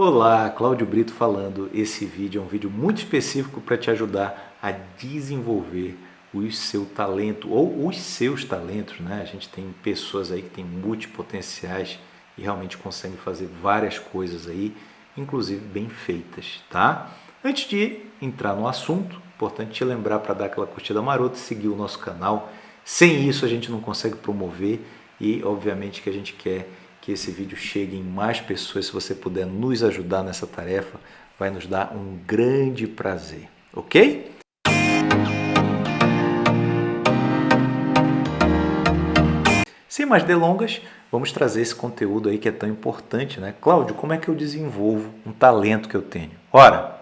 Olá, Cláudio Brito falando. Esse vídeo é um vídeo muito específico para te ajudar a desenvolver o seu talento ou os seus talentos, né? A gente tem pessoas aí que têm multipotenciais e realmente conseguem fazer várias coisas aí, inclusive bem feitas, tá? Antes de entrar no assunto, importante te lembrar para dar aquela curtida marota e seguir o nosso canal. Sem isso a gente não consegue promover e obviamente que a gente quer que esse vídeo chegue em mais pessoas. Se você puder nos ajudar nessa tarefa, vai nos dar um grande prazer, ok? Sem mais delongas, vamos trazer esse conteúdo aí que é tão importante, né? Cláudio, como é que eu desenvolvo um talento que eu tenho? Ora,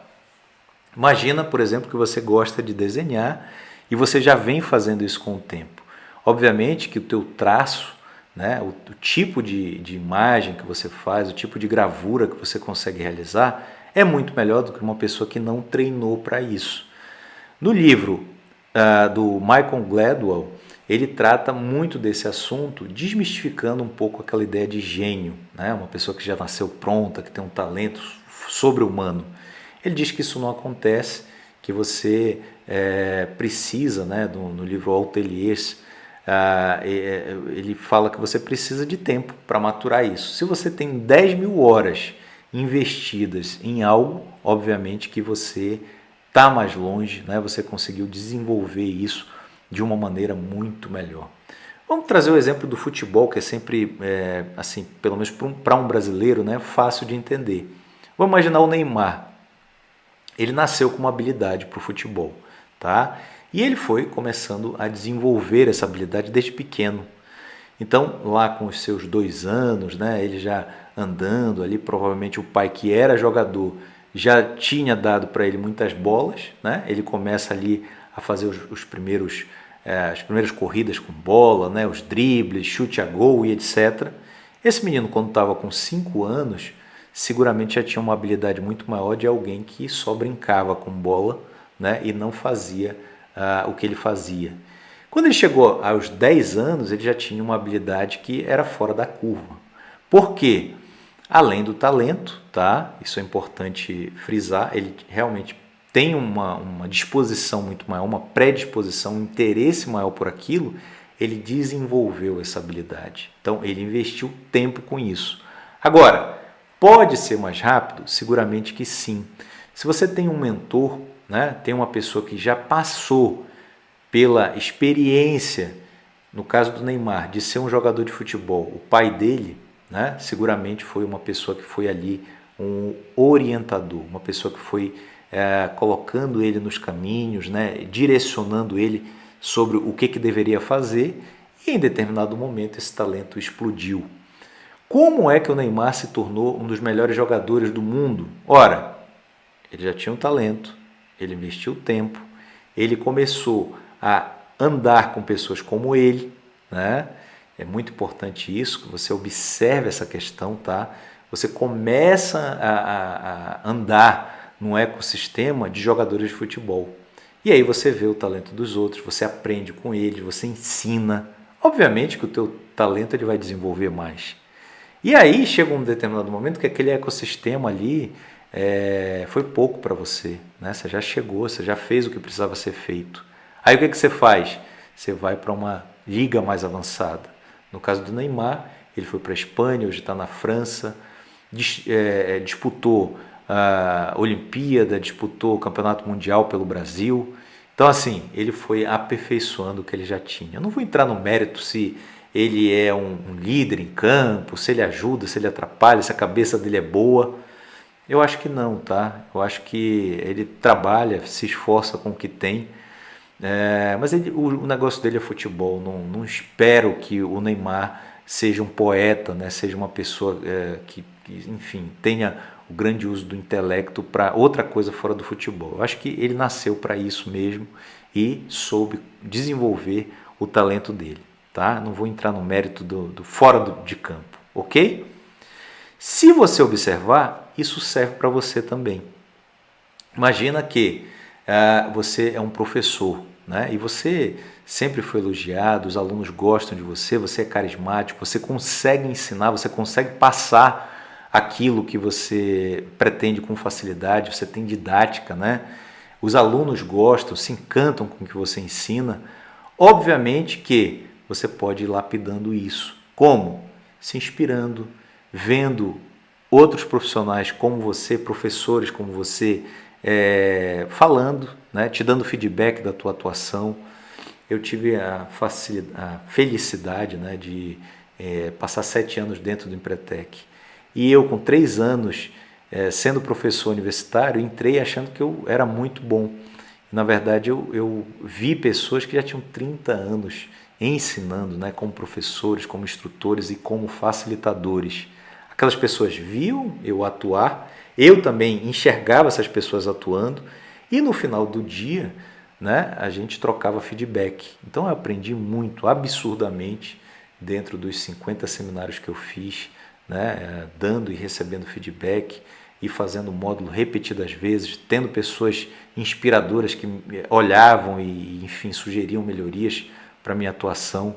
imagina, por exemplo, que você gosta de desenhar e você já vem fazendo isso com o tempo. Obviamente que o teu traço né? O, o, tipo de, de imagem que você faz, o tipo de gravura que você consegue realizar é muito melhor do que uma pessoa que não treinou para isso. No livro uh, do Michael Gladwell, ele trata muito desse assunto, desmistificando um pouco aquela ideia de gênio, né? uma pessoa que já nasceu pronta, que tem um talento sobre-humano. Ele diz que isso não acontece, que você é, precisa, né, no, no livro Alteliers, ah, é, ele fala que você precisa de tempo para maturar isso. Se você tem 10 mil horas investidas em algo, obviamente que você está mais longe, né? você conseguiu desenvolver isso de uma maneira muito melhor. Vamos trazer o exemplo do futebol, que é sempre, é, assim, pelo menos para um brasileiro, né, fácil de entender. Vamos imaginar o Neymar. Ele nasceu com uma habilidade para o futebol, tá? E ele foi começando a desenvolver essa habilidade desde pequeno. Então, lá com os seus dois anos, né, ele já andando ali, provavelmente o pai que era jogador já tinha dado para ele muitas bolas, né? Ele começa ali a fazer os, os primeiros, é, as primeiras corridas com bola, né? Os dribles, chute a gol e etc. Esse menino, quando estava com cinco anos, seguramente já tinha uma habilidade muito maior de alguém que só brincava com bola, né? E não fazia uh, o que ele fazia. Quando ele chegou aos 10 anos, ele já tinha uma habilidade que era fora da curva. Por quê? Além do talento, tá? isso é importante frisar, ele realmente tem uma, uma disposição muito maior, uma predisposição, um interesse maior por aquilo, ele desenvolveu essa habilidade. Então, ele investiu tempo com isso. Agora, pode ser mais rápido? Seguramente que sim. Se você tem um mentor, né? tem uma pessoa que já passou pela experiência, no caso do Neymar, de ser um jogador de futebol, o pai dele né, seguramente foi uma pessoa que foi ali um orientador, uma pessoa que foi é, colocando ele nos caminhos, né, direcionando ele sobre o que, que deveria fazer e em determinado momento esse talento explodiu. Como é que o Neymar se tornou um dos melhores jogadores do mundo? Ora, ele já tinha um talento, ele investiu tempo, ele começou a andar com pessoas como ele, né? É muito importante isso, que você observe essa questão, tá? Você começa a, a, a andar num ecossistema de jogadores de futebol. E aí você vê o talento dos outros, você aprende com eles, você ensina. Obviamente que o teu talento ele vai desenvolver mais. E aí chega um determinado momento que aquele ecossistema ali é, foi pouco para você. Né? Você já chegou, você já fez o que precisava ser feito. Aí o que, que você faz? Você vai para uma liga mais avançada. No caso do Neymar, ele foi para a Espanha, hoje está na França, é, é, disputou a Olimpíada, disputou o Campeonato Mundial pelo Brasil. Então, assim, ele foi aperfeiçoando o que ele já tinha. Eu não vou entrar no mérito se ele é um, um líder em campo, se ele ajuda, se ele atrapalha, se a cabeça dele é boa. Eu acho que não, tá? Eu acho que ele trabalha, se esforça com o que tem, é, mas ele, o, o, negócio dele é futebol. Não, não, espero que o Neymar seja um poeta, né? seja uma pessoa é, que, que, enfim, tenha o grande uso do intelecto para outra coisa fora do futebol. Eu acho que ele nasceu para isso mesmo e soube desenvolver o talento dele. Tá? Não vou entrar no mérito do, do fora do, de campo, ok? Se você observar, isso serve para você também. Imagina que uh, você é um professor né? e você sempre foi elogiado, os alunos gostam de você, você é carismático, você consegue ensinar, você consegue passar aquilo que você pretende com facilidade, você tem didática, né? Os alunos gostam, se encantam com o que você ensina. Obviamente que você pode ir lapidando isso. Como? Se inspirando, vendo outros profissionais como você, professores como você, é, falando, né, te dando feedback da tua atuação. Eu tive a, a felicidade né, de é, passar sete anos dentro do Empretec. E eu, com três anos, é, sendo professor universitário, entrei achando que eu era muito bom. Na verdade, eu, eu vi pessoas que já tinham 30 anos ensinando, né, como professores, como instrutores e como facilitadores. Aquelas pessoas viam eu atuar, eu também enxergava essas pessoas atuando e no final do dia né, a gente trocava feedback. Então eu aprendi muito, absurdamente, dentro dos 50 seminários que eu fiz, né, eh, dando e recebendo feedback e fazendo módulo repetidas vezes, tendo pessoas inspiradoras que olhavam e, enfim, sugeriam melhorias para minha atuação.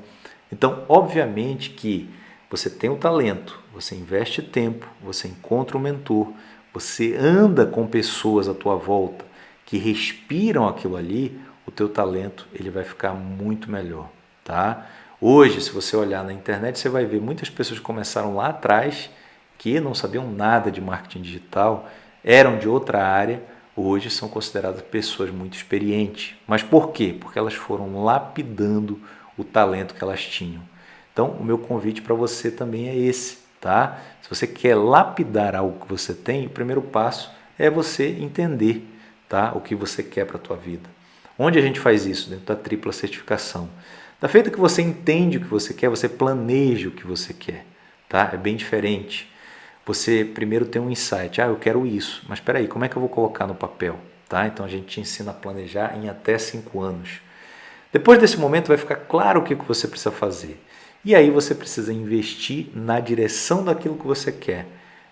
Então, obviamente que você tem o talento, você investe tempo, você encontra um mentor, você anda com pessoas à tua volta que respiram aquilo ali, o teu talento ele vai ficar muito melhor, tá? Hoje, se você olhar na internet, você vai ver muitas pessoas que começaram lá atrás que não sabiam nada de marketing digital, eram de outra área, hoje são consideradas pessoas muito experientes. Mas por quê? Porque elas foram lapidando o talento que elas tinham. Então, o meu convite para você também é esse, tá? Se você quer lapidar algo que você tem, o primeiro passo é você entender, tá? O que você quer para a tua vida. Onde a gente faz isso? Dentro da tripla certificação. Da feita que você entende o que você quer, você planeja o que você quer, tá? É bem diferente. Você primeiro tem um insight, ah, eu quero isso, mas espera aí, como é que eu vou colocar no papel? Tá? Então a gente te ensina a planejar em até cinco anos. Depois desse momento vai ficar claro o que você precisa fazer. E aí você precisa investir na direção daquilo que você quer.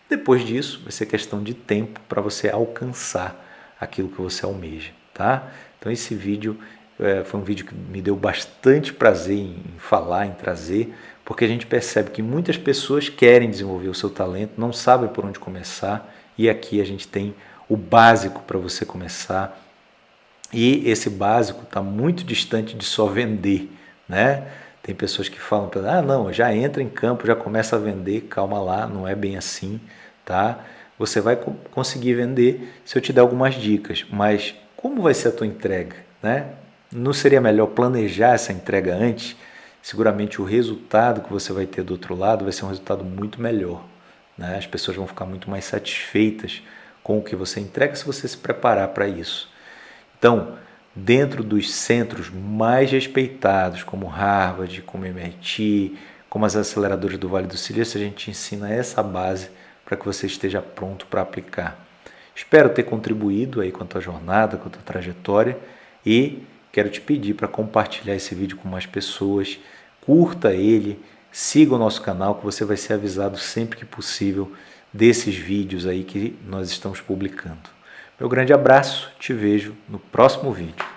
Depois disso, vai ser questão de tempo para você alcançar aquilo que você almeja, tá? Então esse vídeo é, foi um vídeo que me deu bastante prazer em, em falar, em trazer, porque a gente percebe que muitas pessoas querem desenvolver o seu talento, não sabem por onde começar, e aqui a gente tem o básico para você começar. E esse básico está muito distante de só vender, né? Tem pessoas que falam ah, não, já entra em campo, já começa a vender, calma lá, não é bem assim, tá? Você vai conseguir vender se eu te der algumas dicas, mas como vai ser a tua entrega, né? Não seria melhor planejar essa entrega antes? Seguramente o resultado que você vai ter do outro lado vai ser um resultado muito melhor, né? As pessoas vão ficar muito mais satisfeitas com o que você entrega se você se preparar para isso. Então, dentro dos centros mais respeitados, como Harvard, como MIT, como as aceleradoras do Vale do Silício, a gente ensina essa base para que você esteja pronto para aplicar. Espero ter contribuído aí com a tua jornada, com a tua trajetória e quero te pedir para compartilhar esse vídeo com mais pessoas, curta ele, siga o nosso canal que você vai ser avisado sempre que possível desses vídeos aí que nós estamos publicando. Meu grande abraço, te vejo no próximo vídeo.